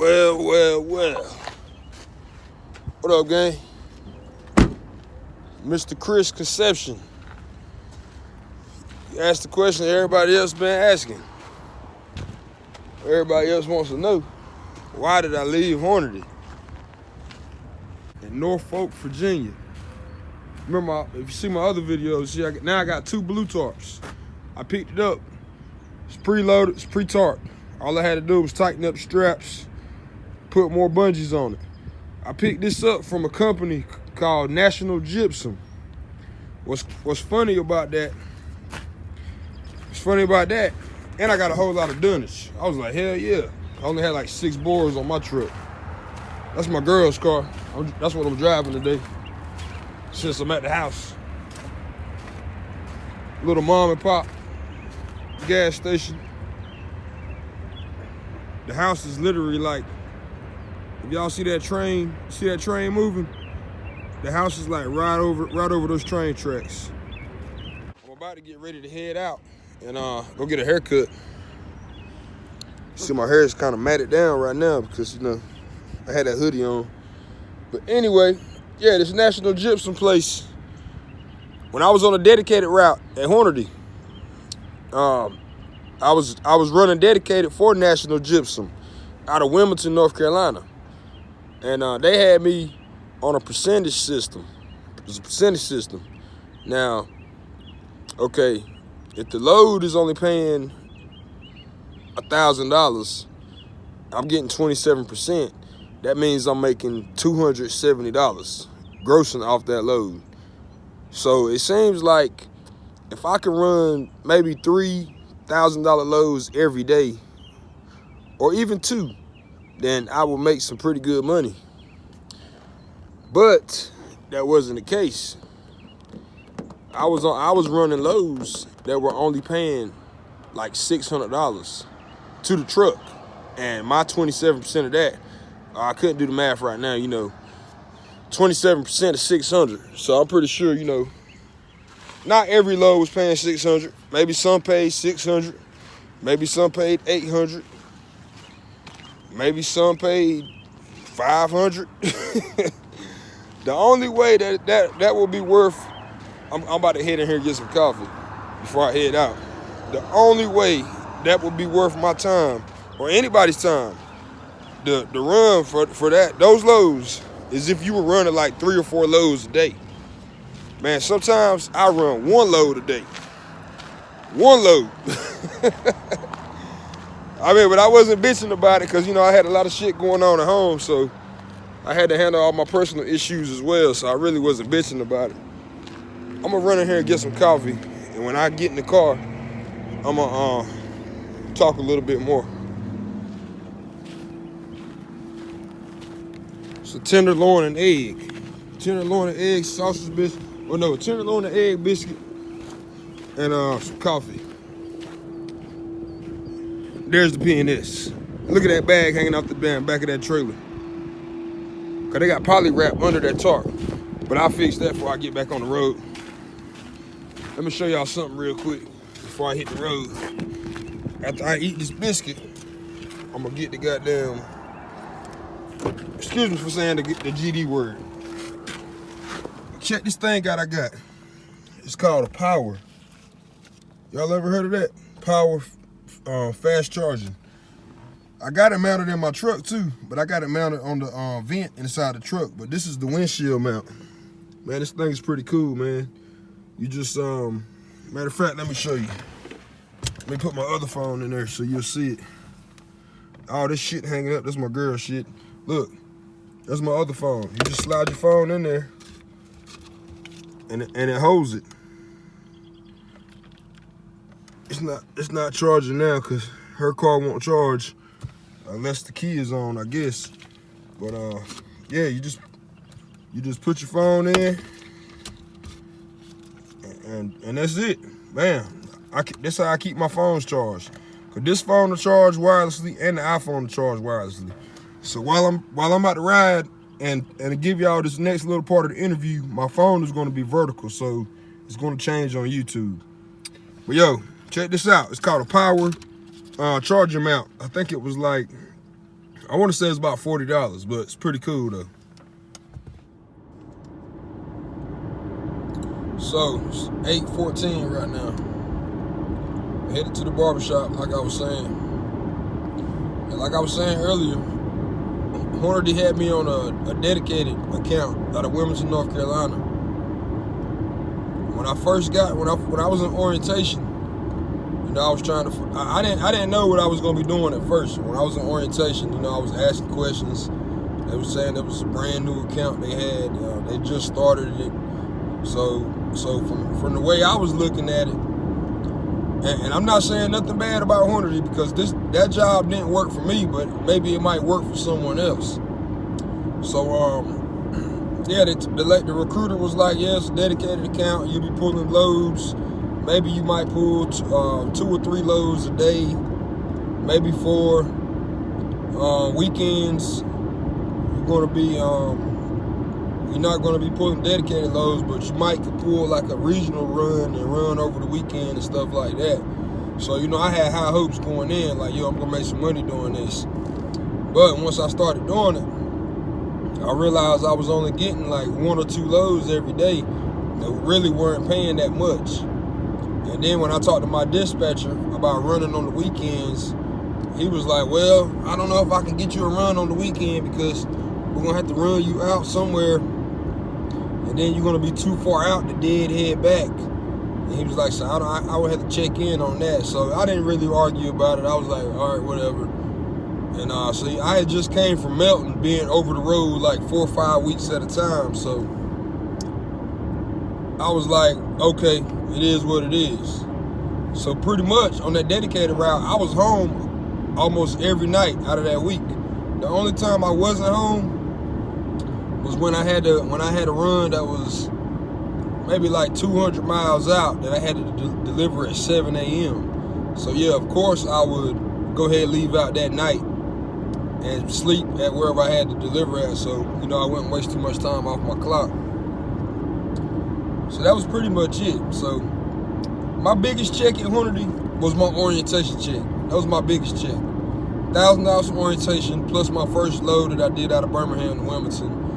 Well, well, well. What up, gang? Mr. Chris Conception. You asked the question everybody else been asking. Everybody else wants to know. Why did I leave Hornady? In Norfolk, Virginia. Remember, if you see my other videos, see, I, now I got two blue tarps. I picked it up. It's preloaded, it's pre-tarp. All I had to do was tighten up straps, put more bungees on it. I picked this up from a company called National Gypsum. What's what's funny about that? What's funny about that? And I got a whole lot of dunnage. I was like, hell yeah. I only had like six bores on my truck. That's my girl's car. I'm, that's what I'm driving today. Since I'm at the house. Little mom and pop gas station. The house is literally like, y'all see that train, see that train moving? The house is like right over, right over those train tracks. I'm about to get ready to head out and uh, go get a haircut. See, my hair is kind of matted down right now because, you know, I had that hoodie on. But anyway, yeah, this National Gypsum place. When I was on a dedicated route at Hornady, um, I was I was running dedicated for National Gypsum out of Wilmington, North Carolina. And uh, they had me on a percentage system. It was a percentage system. Now, okay, if the load is only paying a thousand dollars, I'm getting 27%. That means I'm making $270 grossing off that load. So it seems like if I can run maybe three thousand dollar loads every day, or even two, then I will make some pretty good money. But that wasn't the case. I was on I was running loads that were only paying like six hundred dollars to the truck. And my 27% of that, uh, I couldn't do the math right now, you know. 27% of 600. So I'm pretty sure, you know, not every load was paying 600. Maybe some paid 600. Maybe some paid 800. Maybe some paid 500. the only way that that that will be worth, I'm, I'm about to head in here and get some coffee before I head out. The only way that would be worth my time or anybody's time, the the run for for that those loads is if you were running like three or four loads a day. Man, sometimes I run one load a day. One load. I mean, but I wasn't bitching about it because, you know, I had a lot of shit going on at home. So I had to handle all my personal issues as well. So I really wasn't bitching about it. I'm going to run in here and get some coffee. And when I get in the car, I'm going to uh, talk a little bit more. So tenderloin and egg. Tenderloin and egg sausage biscuit. Oh no, tenderloin and egg biscuit. And uh, some coffee. There's the PNS. Look at that bag hanging off the back of that trailer. Cause they got poly wrap under that tarp. But I'll fix that before I get back on the road. Let me show y'all something real quick before I hit the road. After I eat this biscuit, I'm gonna get the goddamn Excuse me for saying the, the GD word. Check this thing out I got. It's called a power. Y'all ever heard of that? Power uh, fast charging. I got it mounted in my truck too, but I got it mounted on the uh, vent inside the truck. But this is the windshield mount. Man, this thing is pretty cool, man. You just, um, matter of fact, let me show you. Let me put my other phone in there so you'll see it. All this shit hanging up, that's my girl shit. Look, that's my other phone. You just slide your phone in there and and it holds it. It's not it's not charging now because her car won't charge unless the key is on, I guess. But uh, yeah, you just you just put your phone in and and, and that's it. Man, I that's how I keep my phones charged. Cause this phone to charge wirelessly and the iPhone to charge wirelessly. So while I'm while I'm about to ride and and to give y'all this next little part of the interview, my phone is going to be vertical, so it's going to change on YouTube. But yo, check this out. It's called a power uh, charger mount. I think it was like I want to say it's about $40, but it's pretty cool though. So, it's 8.14 right now. Headed to the barbershop, like I was saying. And like I was saying earlier, Hornady had me on a, a dedicated account out of Wilmington, North Carolina. When I first got, when I when I was in orientation, you know, I was trying to, I, I didn't I didn't know what I was going to be doing at first. When I was in orientation, you know, I was asking questions. They were saying it was a brand new account they had. Uh, they just started it. So so from from the way I was looking at it, and, and, I'm not saying nothing bad about Hornady because this that job didn't work for me, but maybe it might work for someone else. So um, yeah, the, the, the recruiter was like, yes, dedicated account. You'll be pulling loads. Maybe you might pull uh, two or three loads a day, maybe four. Uh, weekends, you're going to be um, you're not going to be pulling dedicated loads, but you might pull like a regional run and run over the weekend and stuff like that. So, you know, I had high hopes going in, like, yo, I'm going to make some money doing this. But once I started doing it, I realized I was only getting like one or two loads every day that really weren't paying that much. And then when I talked to my dispatcher about running on the weekends, he was like, well, I don't know if I can get you a run on the weekend because we're to have to run you out somewhere and then you're gonna be too far out to dead head back. And he was like, so I, I, would have to check in on that. So I didn't really argue about it. I was like, all right, whatever. And uh, see, I had just came from Melton, being over the road like four or five weeks at a time. So I was like, okay, it is what it is. So pretty much on that dedicated route, I was home almost every night out of that week. The only time I wasn't home was when I had to when I had a run that was maybe like 200 miles out that I had to de deliver at 7 a.m. So yeah, of course I would go ahead and leave out that night and sleep at wherever I had to deliver at. So you know I wouldn't waste too much time off my clock. So that was pretty much it. So my biggest check at Hornady was my orientation check. That was my biggest check. Thousand dollars from orientation plus my first load that I did out of Birmingham to Wilmington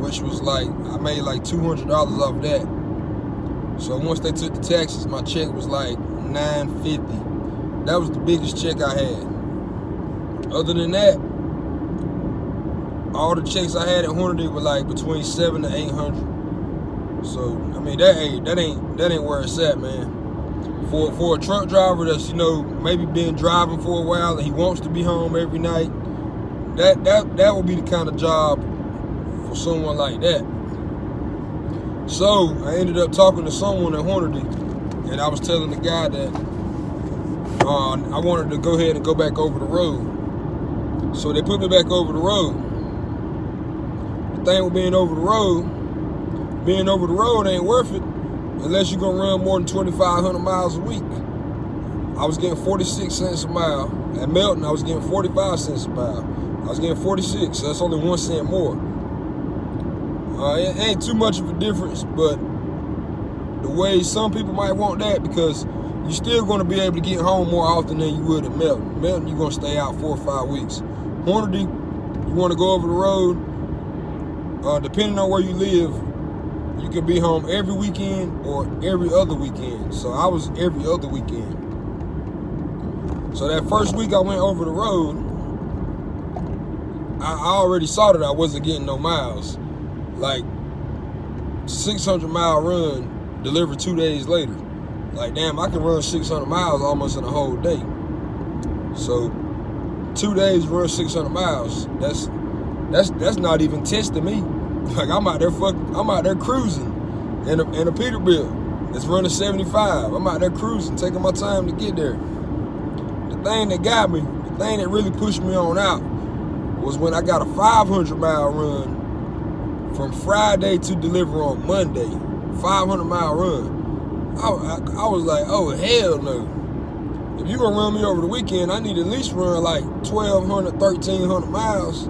which was like, I made like $200 off that. So once they took the taxes, my check was like 950 That was the biggest check I had. Other than that, all the checks I had at Hornady were like between seven to 800 So, I mean, that ain't, that ain't, that ain't where it's at, man. For, for a truck driver that's, you know, maybe been driving for a while and he wants to be home every night, that, that, that would be the kind of job for someone like that. So I ended up talking to someone at Hornady, and I was telling the guy that uh, I wanted to go ahead and go back over the road. So they put me back over the road. The thing with being over the road, being over the road ain't worth it unless you're gonna run more than 2,500 miles a week. I was getting 46 cents a mile. At Melton, I was getting 45 cents a mile. I was getting 46, so that's only one cent more. Uh, it ain't too much of a difference, but the way some people might want that because you're still to be able to get home more often than you would at Melton. Melton, you're to stay out four or five weeks. Hornady, you want to go over the road, uh, depending on where you live, you can be home every weekend or every other weekend. So I was every other weekend. So that first week I went over the road, I, I already saw that I wasn't getting no miles like 600 mile run delivered two days later. Like, damn, I can run 600 miles almost in a whole day. So, two days run 600 miles. That's that's that's not even testing me. Like, I'm out there I'm out there cruising in a, in a Peterbilt. It's running 75. I'm out there cruising, taking my time to get there. The thing that got me, the thing that really pushed me on out was when I got a 500 mile run from Friday to deliver on Monday, 500 mile run. I, I, I was like, oh, hell no. If you're gonna run me over the weekend, I need at least run like 1,200, 1,300 miles.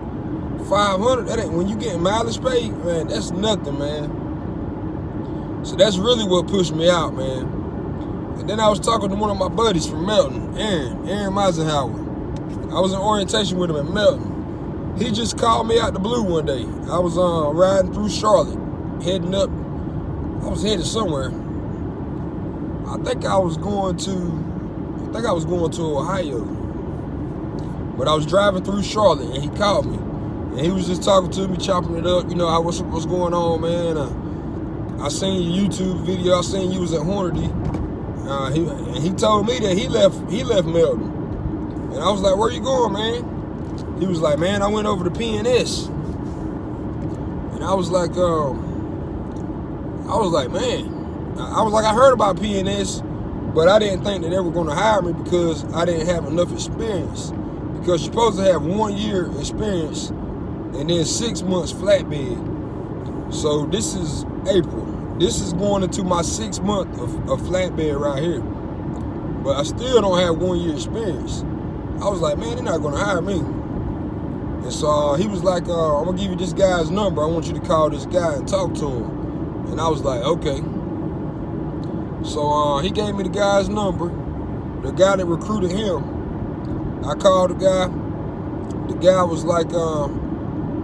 500, that ain't, when you get mileage paid, man, that's nothing, man. So that's really what pushed me out, man. And then I was talking to one of my buddies from Melton, Aaron, Aaron Meisenhower. I was in orientation with him at Melton. he just called me out the blue one day. I was uh, riding through Charlotte, heading up. I was headed somewhere. I think I was going to, I think I was going to Ohio. But I was driving through Charlotte and he called me. And he was just talking to me, chopping it up. You know, what's, what's going on, man? Uh, I seen your YouTube video. I seen you was at Hornady. Uh, he, and he told me that he left he left Melton. And I was like, where you going, man? He was like, man, I went over to PNS. And I was like, um, I was like, man. I was like, I heard about PNS, but I didn't think that they were going to hire me because I didn't have enough experience. Because you're supposed to have one year experience and then six months flatbed. So this is April. This is going into my six month of, of flatbed right here. But I still don't have one year experience. I was like, man, they're not gonna hire me. And so uh, he was like, uh, I'm gonna give you this guy's number. I want you to call this guy and talk to him. And I was like, okay. So uh, he gave me the guy's number, the guy that recruited him. I called the guy. The guy was like, um,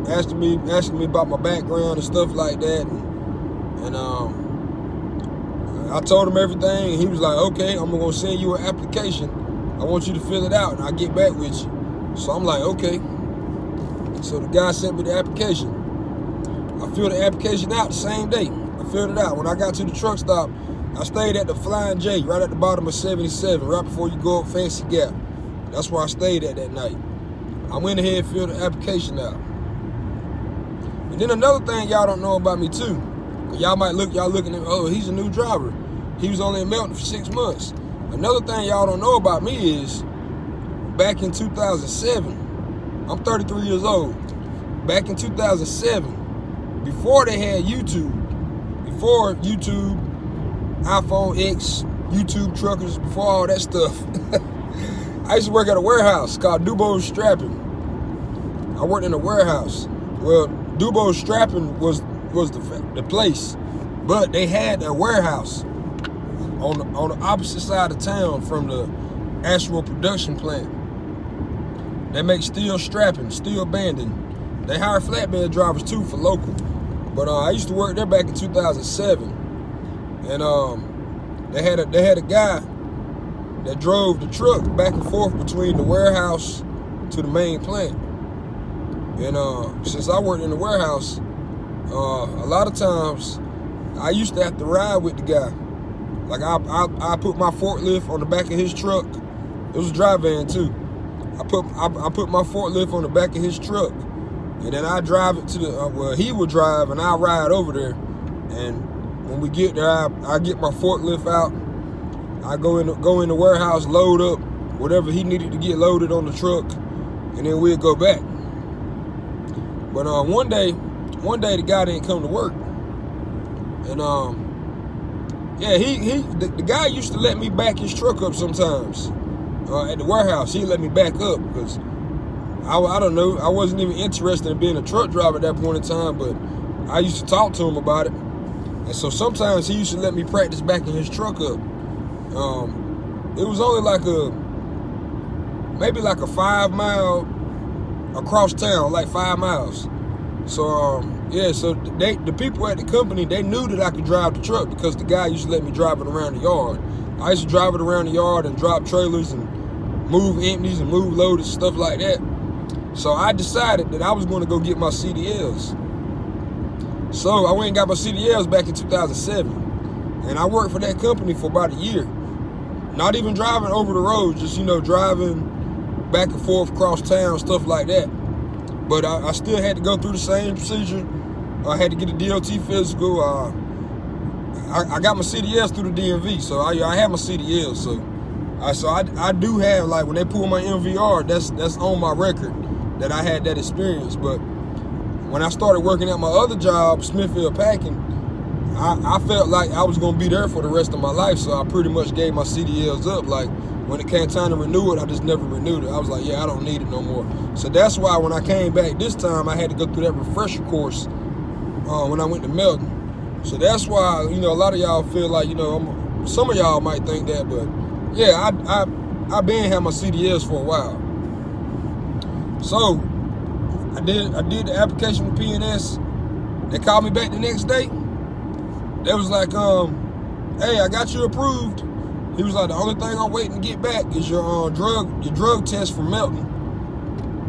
asking me asking me about my background and stuff like that. And, and um, I told him everything. He was like, okay, I'm gonna send you an application. I want you to fill it out and I'll get back with you. So I'm like, okay. So the guy sent me the application. I filled the application out the same day. I filled it out. When I got to the truck stop, I stayed at the Flying J, right at the bottom of 77, right before you go up Fancy Gap. That's where I stayed at that night. I went ahead and filled the application out. Then another thing y'all don't know about me too, y'all might look, y'all looking at, oh, he's a new driver. He was only in Melton for six months. Another thing y'all don't know about me is, back in 2007, I'm 33 years old. Back in 2007, before they had YouTube, before YouTube, iPhone X, YouTube truckers, before all that stuff, I used to work at a warehouse called Dubose Strapping. I worked in a warehouse. Well, Dubose Strapping was was the the place, but they had a warehouse on the, on the opposite side of town from the actual production plant. They make steel strapping, steel banding. They hire flatbed drivers too for local. But uh, I used to work there back in 2007, and um, they had a they had a guy that drove the truck back and forth between the warehouse to the main plant. And uh, since I worked in the warehouse, uh, a lot of times I used to have to ride with the guy. Like I, I, I put my forklift on the back of his truck. It was a dry van too. I put I, I put my forklift on the back of his truck, and then I drive it to the uh, well he would drive and I ride over there, and when we get there I, I get my forklift out. I go in go in the warehouse, load up whatever he needed to get loaded on the truck, and then we'd go back. But uh, one day, one day the guy didn't come to work, and um, yeah, he he the, the guy used to let me back his truck up sometimes uh, at the warehouse. He let me back up because I, I don't know, I wasn't even interested in being a truck driver at that point in time, but I used to talk to him about it. And so sometimes he used to let me practice backing his truck up. Um, it was only like a, maybe like a five mile across town, like five miles. So um, yeah, so they the people at the company they knew that I could drive the truck because the guy used to let me drive it around the yard. I used to drive it around the yard and drop trailers and move empties and move loaded stuff like that. So I decided that I was going to go get my CDLs. So I went and got my CDLs back in 2007, and I worked for that company for about a year. Not even driving over the road, just you know driving back and forth across town, stuff like that. But I, I still had to go through the same procedure. I had to get a DOT physical. Uh, I, I, got my CDLs through the DMV, so I, I have my CDLs. So, I, so I, I do have like when they pull my MVR, that's that's on my record that I had that experience. But when I started working at my other job, Smithfield Packing, I, I felt like I was gonna be there for the rest of my life. So I pretty much gave my CDLs up. Like when it came time to renew it, I just never renewed it. I was like, yeah, I don't need it no more. So that's why when I came back this time, I had to go through that refresher course uh, when I went to Melton. So that's why, you know, a lot of y'all feel like, you know, I'm, some of y'all might think that, but yeah, I, I, I've been had my CDLs for a while. So I did I did the application with PNS. They called me back the next day. They was like, um, hey, I got you approved. He was like, the only thing I'm waiting to get back is your uh, drug your drug test from Melton.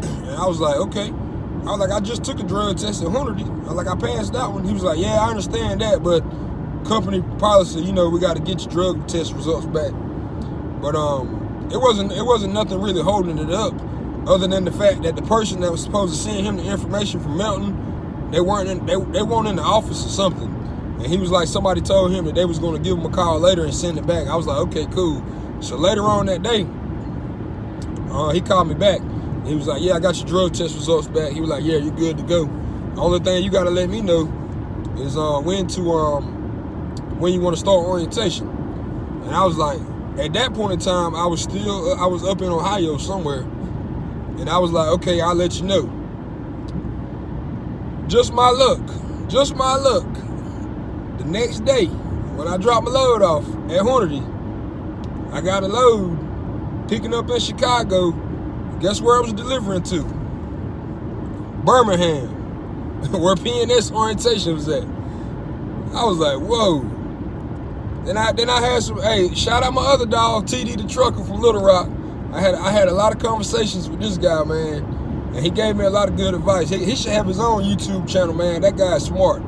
And I was like, okay. I was like, I just took a drug test at Hornady. I was like, I passed that one. He was like, yeah, I understand that, but company policy, you know, we got to get your drug test results back. But um, it wasn't it wasn't nothing really holding it up, other than the fact that the person that was supposed to send him the information from Melton, they weren't in, they they weren't in the office or something. And he was like, somebody told him that they was going to give him a call later and send it back. I was like, okay, cool. So later on that day, uh, he called me back. He was like, yeah, I got your drug test results back. He was like, yeah, you're good to go. The only thing you got to let me know is uh, when to um, when you want to start orientation. And I was like, at that point in time, I was still, uh, I was up in Ohio somewhere. And I was like, okay, I'll let you know. Just my luck, just my luck next day, when I dropped my load off at Hornady, I got a load picking up in Chicago. Guess where I was delivering to? Birmingham, where PNS orientation was at. I was like, whoa. Then I then I had some. Hey, shout out my other dog, TD the trucker from Little Rock. I had I had a lot of conversations with this guy, man, and he gave me a lot of good advice. He, he should have his own YouTube channel, man. That guy's smart.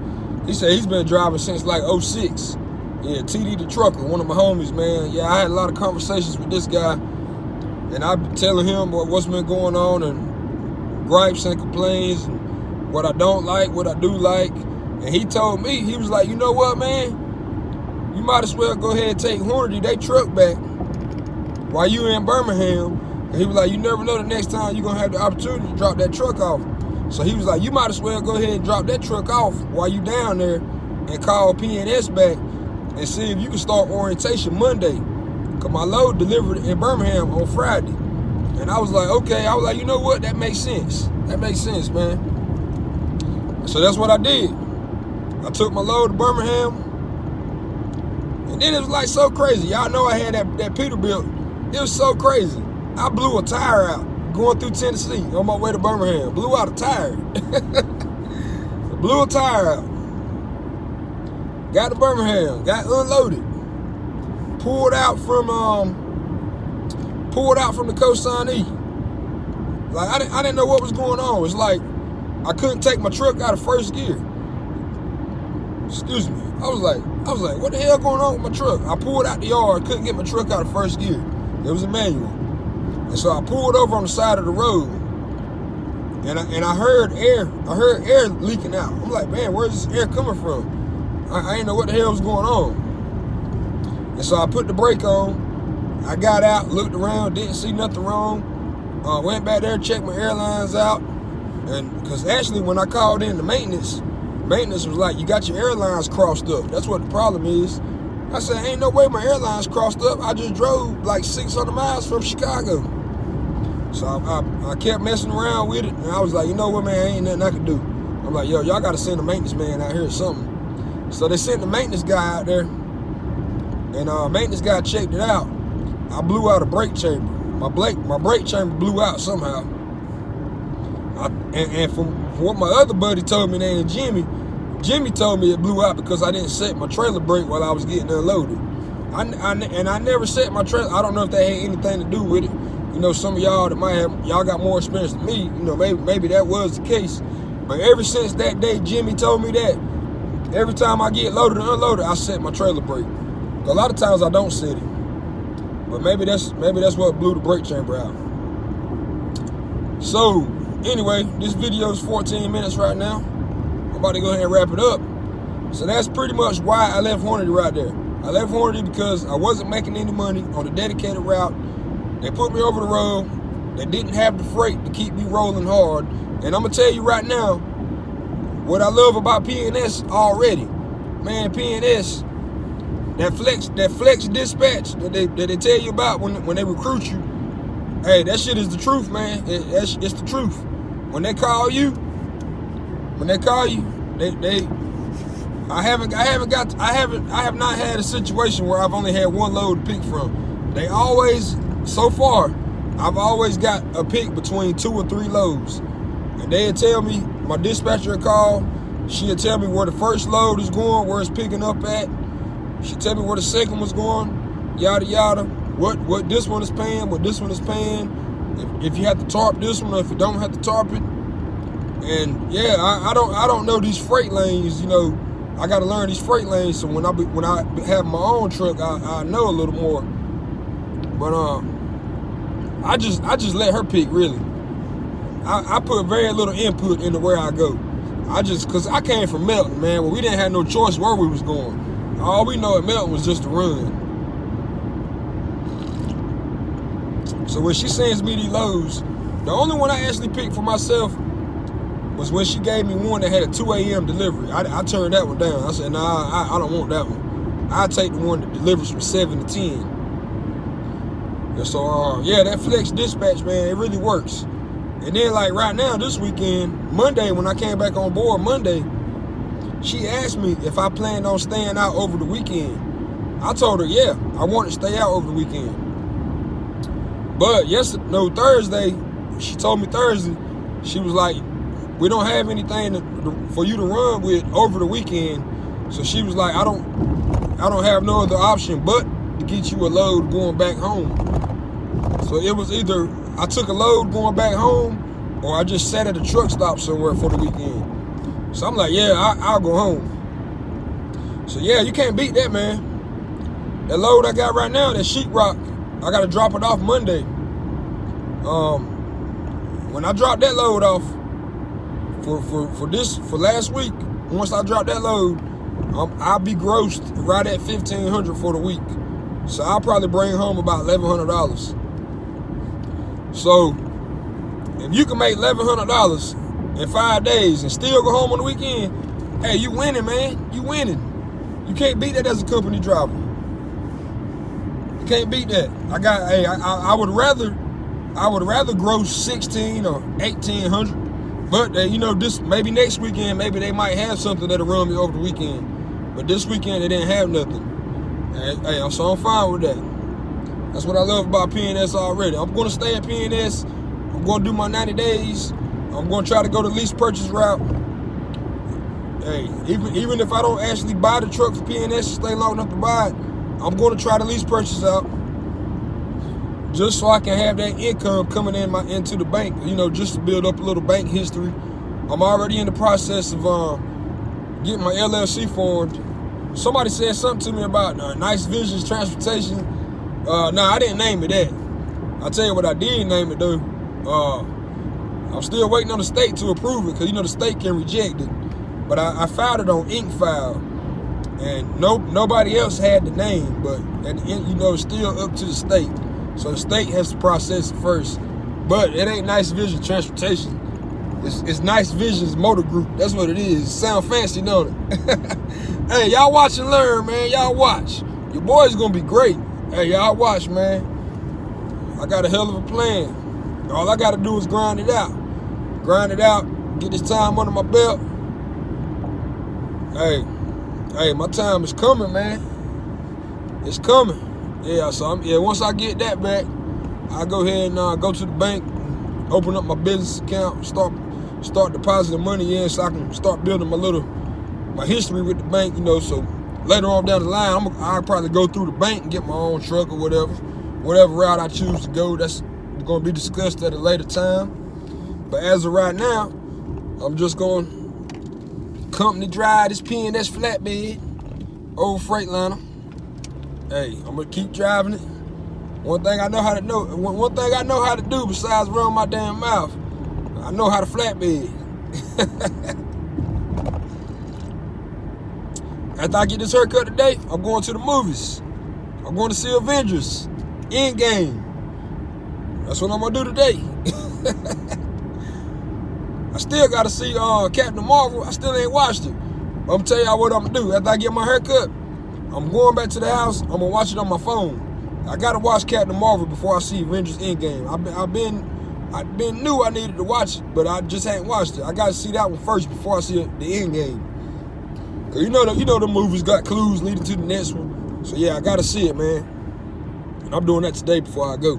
He said he's been driving since like 06. Yeah, TD the trucker, one of my homies, man. Yeah, I had a lot of conversations with this guy. And I've been telling him what, what's been going on and gripes and complaints and what I don't like, what I do like. And he told me, he was like, you know what, man? You might as well go ahead and take Hornady, they truck back while you in Birmingham. And he was like, you never know the next time you're going to have the opportunity to drop that truck off. So he was like, you might as well go ahead and drop that truck off while you down there and call PNS back and see if you can start orientation Monday. Cause my load delivered in Birmingham on Friday. And I was like, okay, I was like, you know what? That makes sense. That makes sense, man. So that's what I did. I took my load to Birmingham. And then it was like so crazy. Y'all know I had that, that Peterbilt. It was so crazy. I blew a tire out going through Tennessee on my way to Birmingham. Blew out a tire. Blew a tire out. Got to Birmingham. Got unloaded. Pulled out from um pulled out from the Cosignee. Like I didn't I didn't know what was going on. It's like I couldn't take my truck out of first gear. Excuse me. I was like, I was like, what the hell going on with my truck? I pulled out the yard, couldn't get my truck out of first gear. It was a manual. And so I pulled over on the side of the road and I, and I heard air, I heard air leaking out. I'm like, man, where's this air coming from? I, I didn't know what the hell was going on. And so I put the brake on. I got out, looked around, didn't see nothing wrong. Uh, went back there, checked my airlines out. And because actually when I called in the maintenance, maintenance was like, you got your airlines crossed up. That's what the problem is. I said, ain't no way my airlines crossed up. I just drove like 600 miles from Chicago. So I, I, I, kept messing around with it, and I was like, you know what, man, ain't nothing I can do. I'm like, yo, y'all got to send a maintenance man out here or something. So they sent the maintenance guy out there, and uh, maintenance guy checked it out. I blew out a brake chamber. My brake, my brake chamber blew out somehow. I, and, and from, from, what my other buddy told me named Jimmy, Jimmy told me it blew out because I didn't set my trailer brake while I was getting unloaded. I, I, and I never set my trailer. I don't know if that had anything to do with it. You know, some of y'all that might have, y'all got more experience than me, you know, maybe, maybe that was the case. But ever since that day, Jimmy told me that, every time I get loaded and unloaded, I set my trailer brake. A lot of times I don't set it. But maybe that's maybe that's what blew the brake chamber out. So, anyway, this video is 14 minutes right now. I'm about to go ahead and wrap it up. So that's pretty much why I left Hornady right there. I left Hornady because I wasn't making any money on the dedicated route they put me over the road. They didn't have the freight to keep me rolling hard. And I'm gonna tell you right now, what I love about PNS already, man, PNS, that flex, that flex dispatch that they that they tell you about when when they recruit you, hey, that shit is the truth, man. It, it's, it's the truth. When they call you, when they call you, they they I haven't I haven't got I haven't I have not had a situation where I've only had one load to pick from. They always so far, I've always got a pick between two or three loads. and they'd tell me, my dispatcher would call, she'd tell me where the first load is going, where it's picking up at. She'd tell me where the second one's going, yada yada. What what this one is paying, what this one is paying. If, if you have to tarp this one or if you don't have to tarp it. And yeah, I, I don't I don't know these freight lanes, you know. I gotta learn these freight lanes so when I be, when I have my own truck, I, I know a little more. But um, I just I just let her pick really. I, I put very little input into where I go. I just cause I came from Melton, man, where we didn't have no choice where we was going. All we know at Melton was just to run. So when she sends me these loads, the only one I actually picked for myself was when she gave me one that had a 2 a.m. delivery. I, I, turned that one down. I said, nah, I, I don't want that one. I take the one that delivers from 7 to 10. So, uh, yeah, that flex dispatch, man, it really works. And then, like, right now, this weekend, Monday, when I came back on board Monday, she asked me if I planned on staying out over the weekend. I told her, yeah, I want to stay out over the weekend. But yesterday, no, Thursday, she told me Thursday, she was like, we don't have anything to, for you to run with over the weekend. So she was like, I don't, I don't have no other option but to get you a load going back home. So it was either I took a load going back home or I just sat at a truck stop somewhere for the weekend. So I'm like, yeah, I, will go home. So yeah, you can't beat that, man. That load I got right now, that sheetrock, I got to drop it off Monday. Um, when I drop that load off, for, for, for this, for last week, once I drop that load, um, I'll be grossed right at 1500 for the week. So I'll probably bring home about $1,100. So if you can make $1,100 in five days and still go home on the weekend, hey, you winning, man. You winning. You can't beat that as a company driver. You can't beat that. I got, hey, I, I, I would rather, I would rather gross 16 or 1800 but you know, this maybe next weekend, maybe they might have something that'll run me over the weekend. But this weekend they didn't have nothing. And, hey, so I'm fine with that. That's what I love about PNS already. I'm gonna stay at PNS. I'm gonna do my 90 days. I'm gonna try to go the lease purchase route. Hey, even even if I don't actually buy the truck for PNS stay long enough to buy it, I'm gonna try the lease purchase out just so I can have that income coming in my into the bank, you know, just to build up a little bank history. I'm already in the process of um, getting my LLC formed. Somebody said something to me about uh, Nice Visions Transportation. Uh, nah, I didn't name it that. I'll tell you what I did name it though. Uh, I'm still waiting on the state to approve it because you know the state can reject it. But I, I filed it on IncFile, and no nobody else had the name. But at the end, you know, it's still up to the state. So the state has to process it first. But it ain't Nice Vision Transportation. It's, it's Nice Visions Motor Group. That's what it is. Sound fancy, don't it? hey, y'all watch and learn, man. Y'all watch. Your boy's gonna be great. Hey, y'all watch, man. I got a hell of a plan. All I gotta do is grind it out. Grind it out, get this time under my belt. Hey, hey, my time is coming, man. It's coming. Yeah, so I'm, yeah, once I get that back, I go ahead and uh, go to the bank, open up my business account, start start depositing money in so I can start building my little my history with the bank, you know, so later on down the line, I'm, I'll probably go through the bank and get my own truck or whatever. Whatever route I choose to go, that's going to be discussed at a later time. But as of right now, I'm just going to company drive this PNS flatbed, old Freightliner. Hey, I'm gonna keep driving it. One thing I know how to know, one thing I know how to do besides run my damn mouth, I know how to flatbed. After I get this haircut today, I'm going to the movies. I'm going to see Avengers, Endgame. That's what I'm gonna do today. I still gotta see uh, Captain Marvel. I still ain't watched it. But I'm gonna tell y'all what I'm gonna do. After I get my haircut, I'm going back to the house. I'm gonna watch it on my phone. I gotta watch Captain Marvel before I see Avengers Endgame. I've been, I've been, I've been knew I needed to watch it, but I just hadn't watched it. I gotta see that one first before I see the Endgame. Cause you know the, you know the movies got clues leading to the next one. So yeah, I gotta see it, man. And I'm doing that today before I go.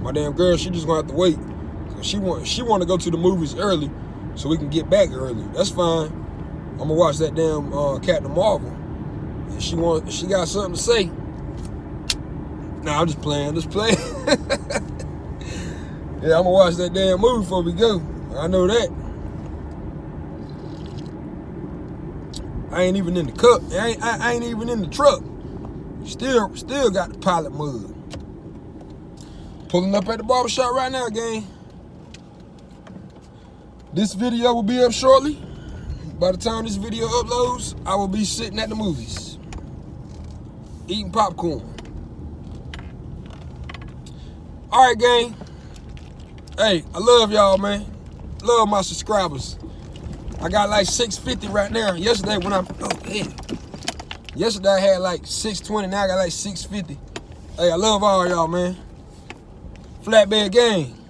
My damn girl, she just gonna have to wait. She want she want to go to the movies early, so we can get back early. That's fine. I'm gonna watch that damn uh, Captain Marvel. And she want she got something to say. Nah, I'm just playing. Just playing. yeah, I'm gonna watch that damn movie before we go. I know that. I ain't even in the cup. I ain't, I, I ain't even in the truck. Still, still got the pilot mud. Pulling up at the barbershop right now, gang. This video will be up shortly. By the time this video uploads, I will be sitting at the movies. Eating popcorn. All right, gang. Hey, I love y'all, man. Love my subscribers. I got like 650 right now. Yesterday when I, oh. Yesterday I had like 620, now I got like 650. Hey, I love all y'all, man. Flatbed gang.